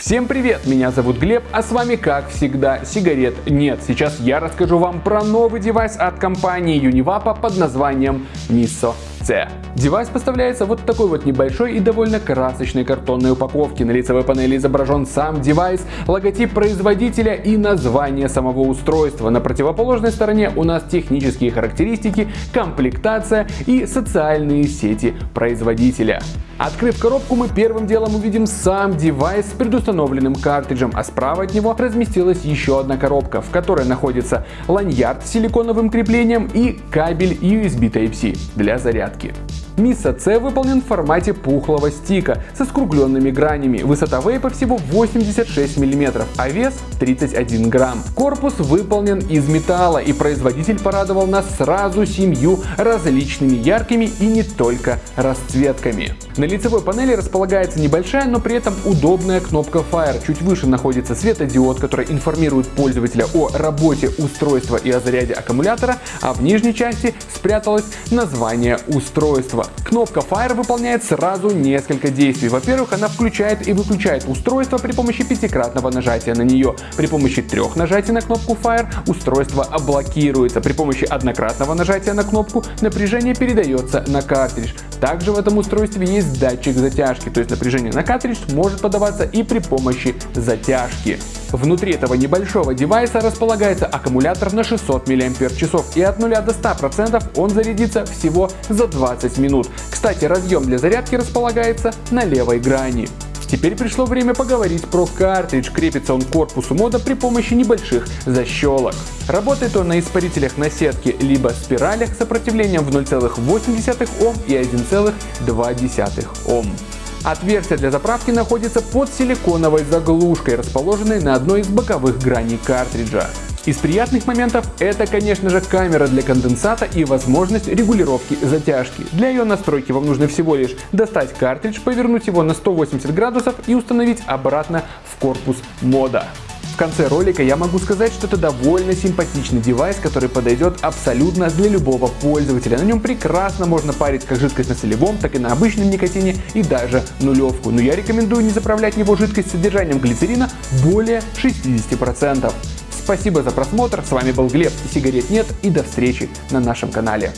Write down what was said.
Всем привет, меня зовут Глеб, а с вами как всегда сигарет нет. Сейчас я расскажу вам про новый девайс от компании Univapo под названием Miso C. Девайс поставляется вот такой вот небольшой и довольно красочной картонной упаковке. На лицевой панели изображен сам девайс, логотип производителя и название самого устройства. На противоположной стороне у нас технические характеристики, комплектация и социальные сети производителя. Открыв коробку, мы первым делом увидим сам девайс с предустановленным картриджем, а справа от него разместилась еще одна коробка, в которой находится ланьярд с силиконовым креплением и кабель USB Type-C для зарядки. Миса C выполнен в формате пухлого стика со скругленными гранями. Высота вейпа всего 86 мм, а вес 31 грамм. Корпус выполнен из металла и производитель порадовал нас сразу семью различными яркими и не только расцветками. На лицевой панели располагается небольшая, но при этом удобная кнопка Fire. Чуть выше находится светодиод, который информирует пользователя о работе устройства и о заряде аккумулятора, а в нижней части спряталось название устройства. Кнопка Fire выполняет сразу несколько действий. Во-первых, она включает и выключает устройство при помощи пятикратного нажатия на нее. При помощи трех нажатий на кнопку Fire устройство блокируется. При помощи однократного нажатия на кнопку напряжение передается на картридж. Также в этом устройстве есть датчик затяжки, то есть напряжение на картридж может подаваться и при помощи затяжки. Внутри этого небольшого девайса располагается аккумулятор на 600 мАч и от 0 до 100% он зарядится всего за 20 минут. Кстати, разъем для зарядки располагается на левой грани. Теперь пришло время поговорить про картридж. Крепится он к корпусу мода при помощи небольших защелок. Работает он на испарителях на сетке либо спиралях с сопротивлением в 0,8 Ом и 1,2 Ом. Отверстие для заправки находится под силиконовой заглушкой, расположенной на одной из боковых граней картриджа. Из приятных моментов это, конечно же, камера для конденсата и возможность регулировки затяжки. Для ее настройки вам нужно всего лишь достать картридж, повернуть его на 180 градусов и установить обратно в корпус мода. В конце ролика я могу сказать, что это довольно симпатичный девайс, который подойдет абсолютно для любого пользователя. На нем прекрасно можно парить как жидкость на солевом, так и на обычном никотине и даже нулевку. Но я рекомендую не заправлять в него жидкость с содержанием глицерина более 60%. Спасибо за просмотр, с вами был Глеб. Сигарет нет. И до встречи на нашем канале.